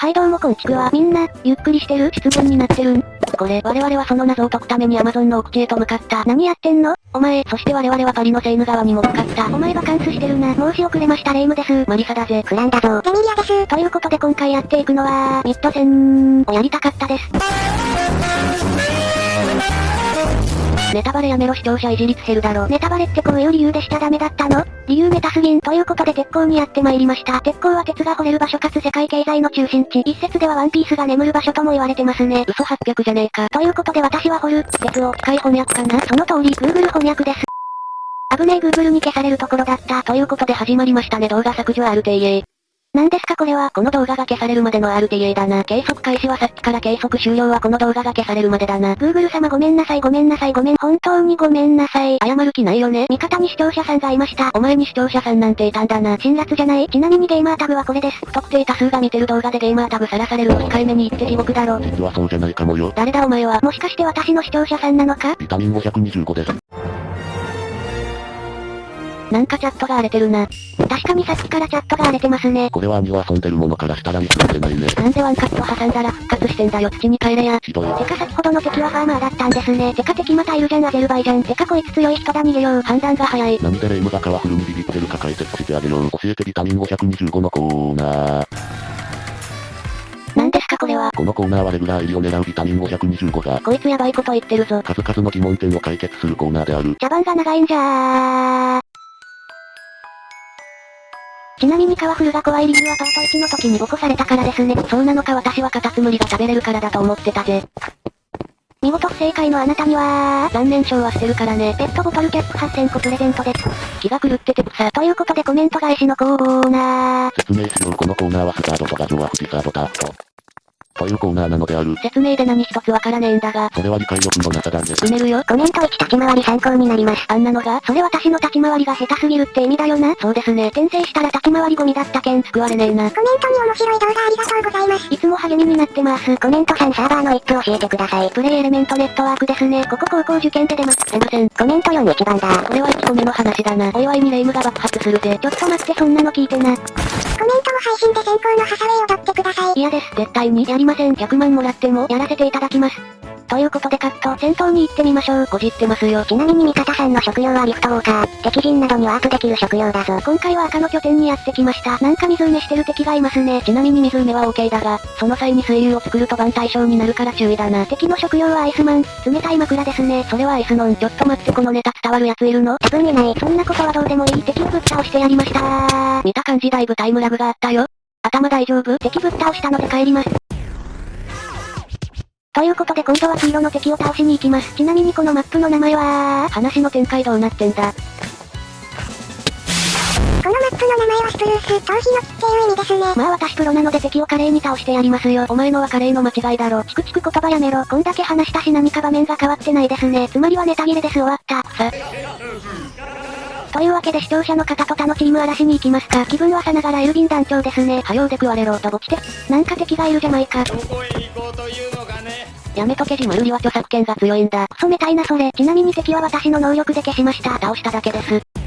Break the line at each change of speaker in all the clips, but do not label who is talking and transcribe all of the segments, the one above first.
はいどうもこんちくわ。みんな、ゆっくりしてる？質問になってるん
これ、我々はその謎を解くためにアマゾンの奥地へと向かった。
何やってんの？
お前、そして我々はパリのセーヌ川にも向かった。
お前バカンスしてるな。申し遅れましたレイムです。
マリサだぜ。
フランだぞ。
エミリアです。
ということで今回やっていくのは、ミッド戦をやりたかったです。
ネタバレやめろ視聴者いじりつ減るだろ。
ネタバレってこういう理由でしちゃダメだったの？理由ネタすぎん。ということで鉄鋼にやってまいりました。鉄鋼は鉄が掘れる場所かつ世界経済の中心地。一説ではワンピースが眠る場所とも言われてますね。
嘘800じゃねえか。
ということで私は掘る、鉄を機械翻訳かな？その通り、Google 翻訳です。危ねえ Google に消されるところだった。
ということで始まりましたね動画削除 RTA。
何ですかこれは
この動画が消されるまでの RTA だな。計測開始はさっきから計測終了はこの動画が消されるまでだな。
Google 様ごめんなさいごめんなさいごめん本当にごめんなさい。
謝る気ないよね。
味方に視聴者さんがいました。
お前に視聴者さんなんていたんだな。
辛辣じゃない？ちなみにゲーマータグはこれです。
不特定多数が見てる動画でゲーマータグさらされるの控えめに言って地獄だろ。
実はそうじゃないかもよ。
誰だお前は？
もしかして私の視聴者さんなのか？
ビタミン525です。
なんかチャットが荒れてるな。
確かにさっきからチャットが荒れてますね。
これは兄は遊んでるものからしたら見つめてないね。
なんでワンカット挟んだら復活してんだよ土に帰れや。
ひどい。
てか先ほどの敵はファーマーだったんですね。てか敵またいるじゃんアゼルバイジャン。てかこいつ強い人だ逃げよう。
判断が早い。
何でレイムがカワフルにビビってるか解説してあげよう。教えてビタミン525のコーナー。
なんですかこれは？
このコーナーはレギュラー入りを狙うビタミン525が、
こいつやばいこと言ってるぞ。
数々の疑問点を解決するコーナーである。
茶番が長いんじゃー。ちなみにカワフルが怖い理由はパート1の時に起こされたからですね。
そうなのか私はカタツムリが食べれるからだと思ってたぜ。
見事不正解のあなたには
残念賞は捨てるからね。
ペットボトルキャップ8000個プレゼントです。
気が狂ってて草。
ということでコメント返しのコーナー。
説明しようこのコーナーはスタートと画像は富士サードタート。というコーナーなのである。
説明で何一つわからねえんだが。
それは理解力のなさだね。
埋めるよ。
コメント1立ち回り参考になります。
あんなのが
それ私の立ち回りが下手すぎるって意味だよな。
そうですね。
転生したら立ち回りゴミだったけん。
救われねえな。
コメントに面白い動画ありがとうございます。
いつも励みになってます。
コメント3サーバーの一プ教えてください。
プレイエレメントネットワークですね。ここ高校受験で出ます。
すいません。
コメント4一番だ。
これは1個目の話だな。お祝いにレイムが爆発するぜ。
ちょっと待ってそんなの聞いてな。
配信で先行のハサウェイ踊ってください。
嫌です。絶対にやりません。100万もらっても
やらせていただきます。ということでカット、戦闘に行ってみましょう。
こじってますよ。
ちなみに味方さんの職業はリフトウォーカー。敵陣などにワープできる職業だぞ。
今回は赤の拠点にやってきました。なんか水埋めしてる敵がいますね。
ちなみに水埋めは OK だが、その際に水流を作ると番対象になるから注意だな。
敵の職業はアイスマン。冷たい枕ですね。
それはアイスノン。ちょっと待ってこのネタ伝わるやついるの？
多分いない。
そんなことはどうでもいい敵をぶっ倒してやりました
見た感じだいぶタイムラグがあったよ。頭大丈夫？
敵ぶっ倒したので帰ります。ということで今度は黄色の敵を倒しに行きます。ちなみにこのマップの名前は？
話の展開どうなってんだ？
このマップの名前はスプルース、頭皮の木っていう意味ですね。
まあ私プロなので敵を華麗に倒してやりますよ。
お前のは華麗の間違いだろ。
チクチク言葉やめろ。こんだけ話したし何か場面が変わってないですね。つまりはネタ切れです終わった。
さ。
というわけで視聴者の方と他のチーム嵐に行きますか。気分はさながらエルギン団長ですね。
はようで食われろとぼちて。
なんか敵がいるじゃないか。
どこへ行こうというのかね。
やめとけジムルリは著作権が強いんだ。
クソめたいなそれ。ちなみに敵は私の能力で消しました。
倒しただけです。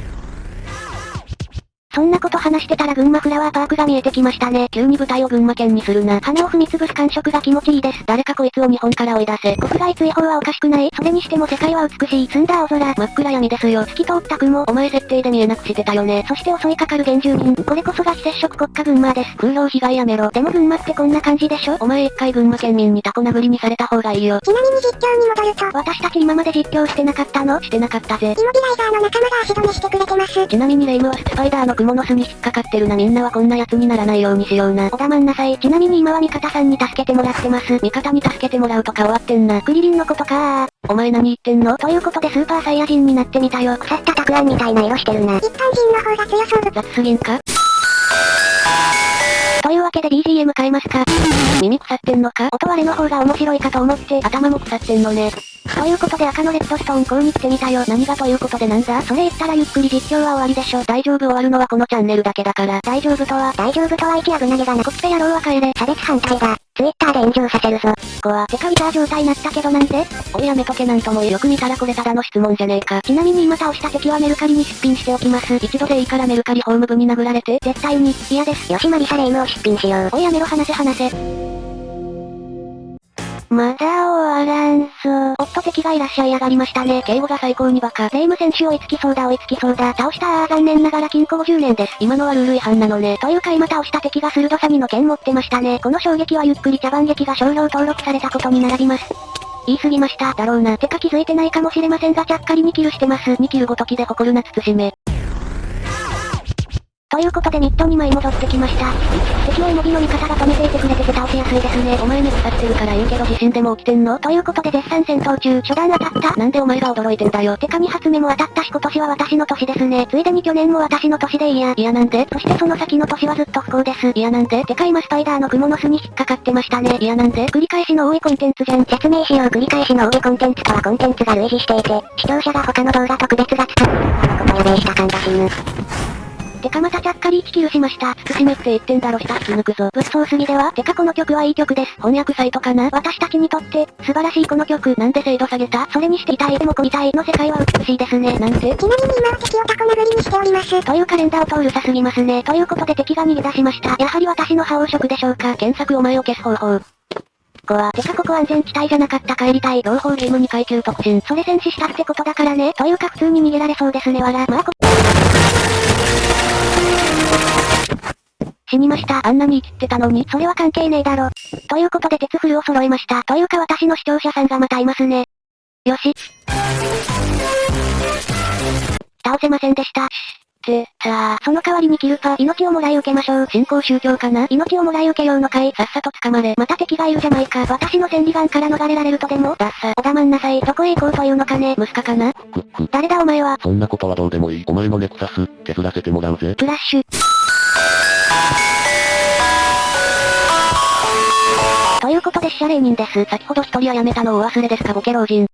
そんなこと話してたら群馬フラワーパークが見えてきましたね。
急に舞台を群馬県にするな。
花を踏みつぶす感触が気持ちいいです。
誰かこいつを日本から追い出せ。
国外追放はおかしくないそれにしても世界は美しい。澄んだ青空。
真っ暗闇ですよ。
透き通った雲。
お前設定で見えなくしてたよね。
そして襲いかかる原住民。これこそが非接触国家群馬です。
空洞被害やめろ。
でも群馬ってこんな感じでしょ？
お前一回群馬県民にタコ殴りにされた方がいいよ。
ちなみに実況に戻ると、
私たち今まで実況してなかったの？
してなかったぜ。
イモビライザーの仲間が足止めしてくれてます。
ちなみにレイムはスパイダーの蜘蛛の巣に引っかかってるなみんなはこんな奴にならないようにしような。
お黙んなさい。ちなみに今は味方さんに助けてもらってます。
味方に助けてもらうとか終わってんな。
クリリンのことか
お前何言ってんの？
ということでスーパーサイヤ人になってみたよ。
腐ったたくあんみたいな色してるな。一般人の方が強そう。
雑すぎんか？
というわけで BGM 変えますか？
耳腐ってんのか？
音割れの方が面白いかと思って
頭も腐ってんのね。
ということで赤のレッドストーン校に来てみたよ。
何がということでなんだ？
それ言ったらゆっくり実況は終わりでしょ。
大丈夫終わるのはこのチャンネルだけだから。
大丈夫とは、
大丈夫とは一危なげだな。
コッペ野郎は帰れ。
差別反対だ。ツイッターで炎上させるぞ。
こは、てかウィザー状態なったけどなんで
おいやめとけなんともよく見たらこれただの質問じゃねえか。
ちなみに今倒した敵はメルカリに出品しておきます。
一度でいいからメルカリホーム部に殴られて。
絶対に、嫌です。
よしマリサレイムを出品しよう。
おいやめろ話せ話せ。まだ終わらんそおっと敵がいらっしゃいやがりましたね。
敬語が最高にバカ。
レイム選手追いつきそうだ追いつきそうだ。倒したあー残念ながら禁錮50年です。
今のはルール違反なのね。
というか今倒した敵が鋭さみの剣持ってましたね。この衝撃はゆっくり茶番劇が商標登録されたことに並びます。言い過ぎました。
だろうな。
てか気づいてないかもしれませんがちゃっかり2キルしてます。
2キルごときで誇るな慎め。
ということでミッド2枚戻ってきました。敵をエモビの味方が止めていてくれてて倒しやすいですね。
お前ね腐ってるから言うけど地震でも起きてんの？
ということで絶賛戦闘中、初段当たった。
なんでお前が驚いてんだよ。
てか2発目も当たったし今年は私の年ですね。ついでに去年も私の年でいいや。
いやなんで？
そしてその先の年はずっと不幸です。
いやなんで？
てか今スパイダーの蜘蛛の巣に引っかかってましたね。
いやなんで？
繰り返しの多いコンテンツじゃん。
説明しよう繰り返しの上コンテンツとはコンテンツが類似していて、視聴者が他の動画と区別がつかないことやべえした感が死ぬ。
てかまたちゃっかり1キルしました。
慎めって言ってんだろ下引き抜くぞ。
物騒すぎではてかこの曲はいい曲です。
翻訳サイトかな？
私たちにとって、素晴らしいこの曲。
なんで精度下げた？
それにして痛いでもこみたいの世界は美しいですね。
なんて
ちなみに今は敵をタコ殴りにしております。
というカレンダーを通るさすぎますね。ということで敵が逃げ出しました。やはり私の覇王色でしょうか。
検索お前を消す方法。
こは、てかここ安全地帯じゃなかった帰りたい。
同胞ゲーム2階級特進。
それ戦死したってことだからね。というか普通に逃げられそうですねわら。まあこ、死にました。
あんなに生きってたのに。
それは関係ねえだろ。ということで鉄フルを揃えました。というか私の視聴者さんがまたいますね。よし。倒せませんでした。
って、さあ、
その代わりにキルパ、命をもらい受けましょう。
新興宗教かな？
命をもらい受けようのかい。
さっさと捕まれ。
また敵がいるじゃないか。私の千里眼から逃れられるとでも？
ダッサ。
お黙んなさい。どこへ行こうというのかね。
ムスカかな？
誰だお前は？
そんなことはどうでもいい。お前のネクサス、削らせてもらうぜ。
プラッシュ。ということで死者霊人です。
先ほど一人はやめたのをお忘れですかボケ老人。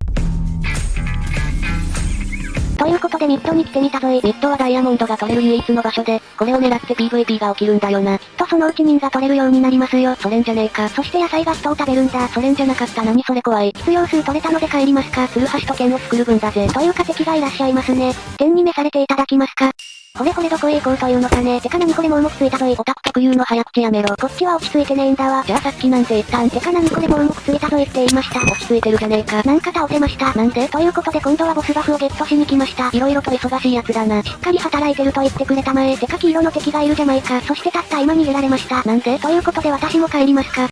ということでミッドに来てみたぞい。
ミッドはダイヤモンドが取れる唯一の場所で、これを狙って PVP が起きるんだよな。
きっとそのうち人が取れるようになりますよ。
それんじゃねえか。
そして野菜ガストを食べるんだ。
それんじゃなかった何それ怖い。
必要数取れたので帰りますか。
ツルハシと剣を作る分だぜ。
というか敵がいらっしゃいますね。天に召されていただきますか。ほれほれどこへ行こうというのかね。てか何これもうもくついたぞい。
オタク特有の早口やめろ。
こっちは落ち着いてねえんだわ。
じゃあさっきなんて言ったん
てか何これもうもくついたぞいって言いました。
落ち着いてるじゃねえか。
なんか倒せました。
なんで
ということで今度はボスバフをゲットしに来ました。
色々と忙しいやつだな。
しっかり働いてると言ってくれたまえ。てか黄色の敵がいるじゃないか。そしてたった今逃げられました。
なんで
ということで私も帰りますか。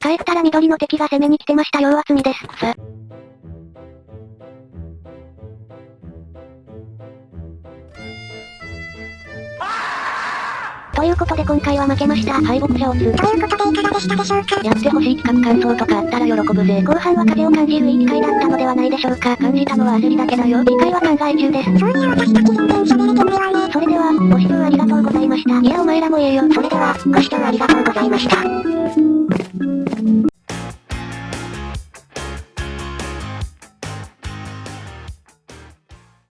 帰ったら緑の敵が攻めに来てました。要厚みです。
草。
ということで今回は負けました。
敗北者をつ。
ということでいかがでしたでしょうか？
やってほしい企画感想とかあったら喜ぶぜ。
後半は風を感じるいい機会だったのではないでしょうか。
感じたのは焦りだけだよ。
次回は考え中です。
そういや私たち全然喋れてないわね。
それでは、ご視聴ありがとうございました。いやお前らもええよ。
それでは、ご視聴ありがとうございました。